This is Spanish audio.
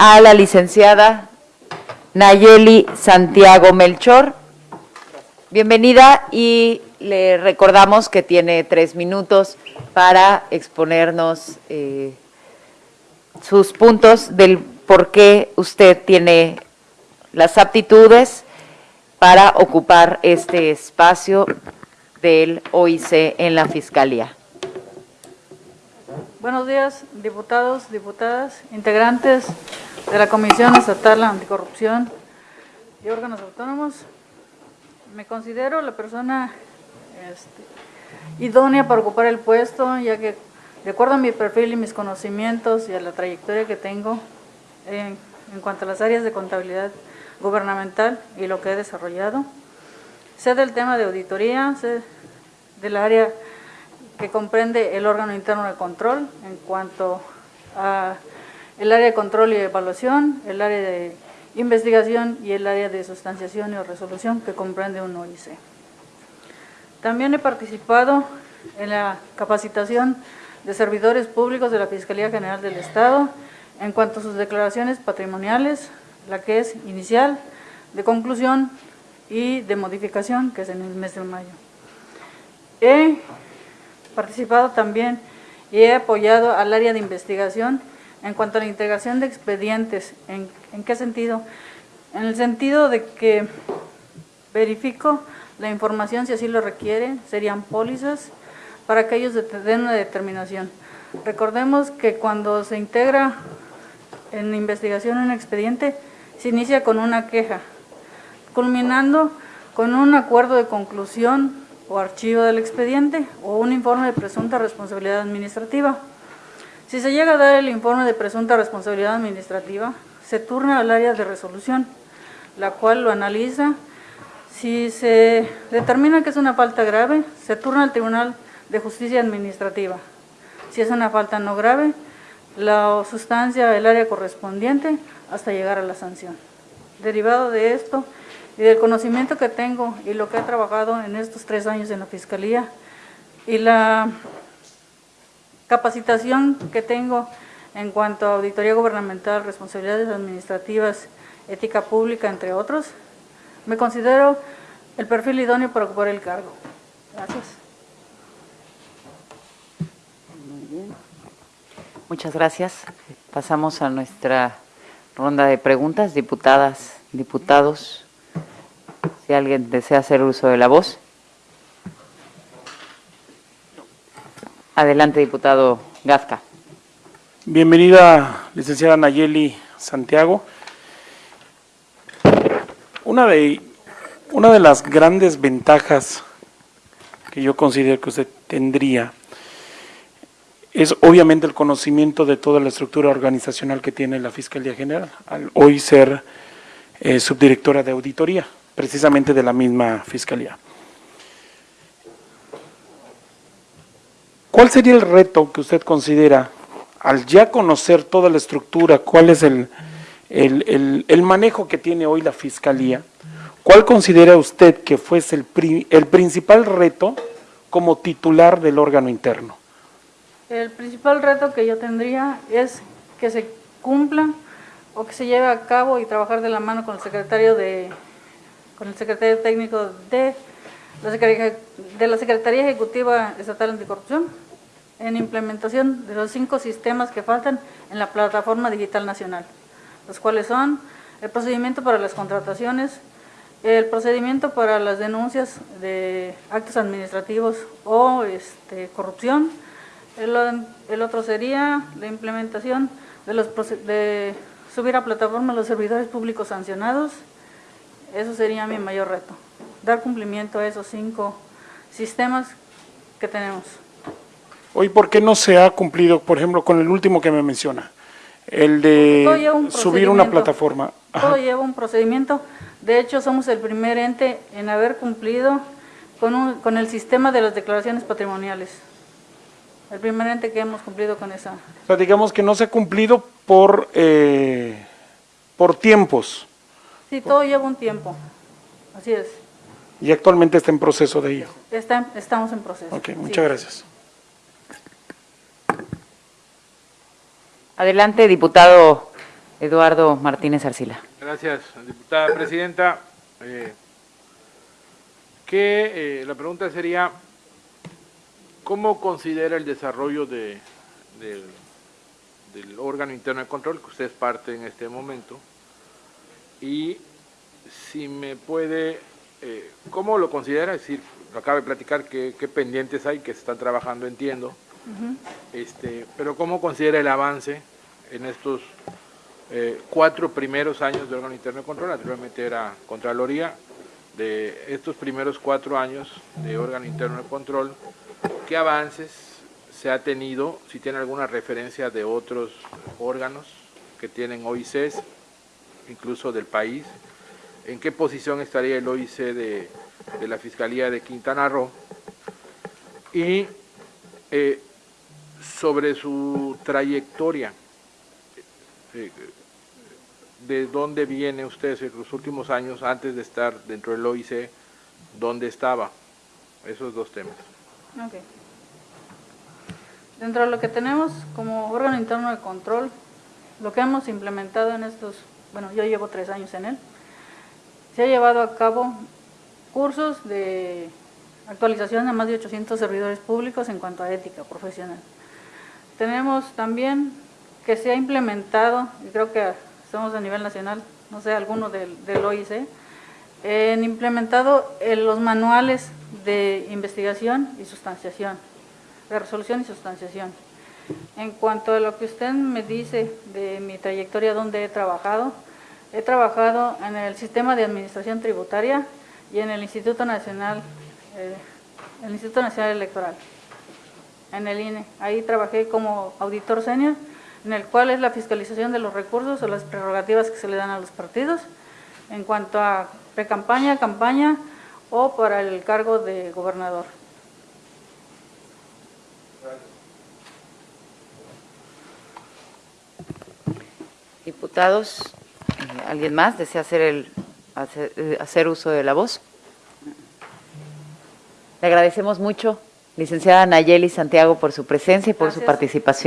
a la licenciada Nayeli Santiago Melchor. Bienvenida y le recordamos que tiene tres minutos para exponernos eh, sus puntos del por qué usted tiene las aptitudes para ocupar este espacio del OIC en la Fiscalía. Buenos días, diputados, diputadas, integrantes de la Comisión Estatal Anticorrupción y órganos autónomos. Me considero la persona este, idónea para ocupar el puesto, ya que de acuerdo a mi perfil y mis conocimientos y a la trayectoria que tengo en, en cuanto a las áreas de contabilidad gubernamental y lo que he desarrollado, sé del tema de auditoría, sé del área que comprende el órgano interno de control en cuanto a el área de control y evaluación, el área de investigación y el área de sustanciación y resolución que comprende un OIC. También he participado en la capacitación de servidores públicos de la Fiscalía General del Estado en cuanto a sus declaraciones patrimoniales, la que es inicial, de conclusión y de modificación, que es en el mes de mayo. He participado también y he apoyado al área de investigación en cuanto a la integración de expedientes. ¿En, qué sentido? En el sentido de que verifico la información si así lo requiere, serían pólizas para que ellos den una determinación. Recordemos que cuando se integra en investigación un expediente, se inicia con una queja, culminando con un acuerdo de conclusión o archivo del expediente o un informe de presunta responsabilidad administrativa. Si se llega a dar el informe de presunta responsabilidad administrativa, se turna al área de resolución, la cual lo analiza. Si se determina que es una falta grave, se turna al Tribunal de Justicia Administrativa. Si es una falta no grave, la sustancia del área correspondiente hasta llegar a la sanción. Derivado de esto y del conocimiento que tengo y lo que he trabajado en estos tres años en la Fiscalía y la capacitación que tengo en cuanto a auditoría gubernamental, responsabilidades administrativas, ética pública, entre otros, me considero el perfil idóneo para ocupar el cargo. Gracias. Muy bien. Muchas gracias. Pasamos a nuestra ronda de preguntas. Diputadas, diputados, si alguien desea hacer uso de la voz. Adelante, diputado Gazca. Bienvenida, licenciada Nayeli Santiago. Una de, una de las grandes ventajas que yo considero que usted tendría es obviamente el conocimiento de toda la estructura organizacional que tiene la Fiscalía General, al hoy ser eh, subdirectora de auditoría, precisamente de la misma Fiscalía. ¿Cuál sería el reto que usted considera, al ya conocer toda la estructura, cuál es el, el, el, manejo que tiene hoy la Fiscalía, cuál considera usted que fuese el, el principal reto como titular del órgano interno? El principal reto que yo tendría es que se cumpla o que se lleve a cabo y trabajar de la mano con el secretario de con el secretario técnico de la Secretaría, de la Secretaría Ejecutiva Estatal Anticorrupción en implementación de los cinco sistemas que faltan en la Plataforma Digital Nacional, los cuales son el procedimiento para las contrataciones, el procedimiento para las denuncias de actos administrativos o este, corrupción, el, otro sería la implementación de, los, de subir a plataforma los servidores públicos sancionados, eso sería mi mayor reto, dar cumplimiento a esos cinco sistemas que tenemos. Hoy, ¿por qué no se ha cumplido, por ejemplo, con el último que me menciona? El de subir una plataforma. Ajá. Todo lleva un procedimiento. De hecho, somos el primer ente en haber cumplido con, un, con el sistema de las declaraciones patrimoniales. El primer ente que hemos cumplido con esa. O sea, digamos que no se ha cumplido por, eh, por tiempos. Sí, todo lleva un tiempo. Así es. Y actualmente está en proceso de ello. Está, estamos en proceso. Ok, muchas sí. gracias. Adelante, diputado Eduardo Martínez Arcila. Gracias, diputada presidenta. Eh, que, eh, la pregunta sería, ¿cómo considera el desarrollo de, del, órgano interno de control, que usted es parte en este momento? Y si me puede, eh, ¿cómo lo considera? Es decir, lo acaba de platicar, qué, qué pendientes hay que se están trabajando, entiendo. Este, pero ¿cómo considera el avance en estos eh, cuatro primeros años de órgano interno de control? Anteriormente era Contraloría, de estos primeros cuatro años de órgano interno de control, ¿qué avances se ha tenido? Si tiene alguna referencia de otros órganos que tienen OICs, incluso del país, ¿en qué posición estaría el OIC de, de la Fiscalía de Quintana Roo? Y eh, sobre su trayectoria, eh, de dónde viene usted en los últimos años antes de estar dentro del OIC, dónde estaba, esos dos temas. Dentro de lo que tenemos como órgano interno de control, lo que hemos implementado en estos, bueno, yo llevo tres años en él, se ha llevado a cabo cursos de actualización de más de 800 servidores públicos en cuanto a ética profesional. Tenemos también que se ha implementado, y creo que estamos a nivel nacional, no sé, alguno del, del OIC, han implementado eh, los manuales de investigación y sustanciación, de resolución y sustanciación. En cuanto a lo que usted me dice de mi trayectoria donde he trabajado, he trabajado en el sistema de administración tributaria y en el Instituto Nacional, eh, el Instituto Nacional Electoral, en el INE. Ahí trabajé como auditor senior, en el cual es la fiscalización de los recursos o las prerrogativas que se le dan a los partidos en cuanto a pre-campaña, campaña o para el cargo de gobernador. Diputados, ¿alguien más desea hacer, el, hacer, eh, hacer uso de la voz? Le agradecemos mucho, licenciada Nayeli Santiago, por su presencia y por su participación.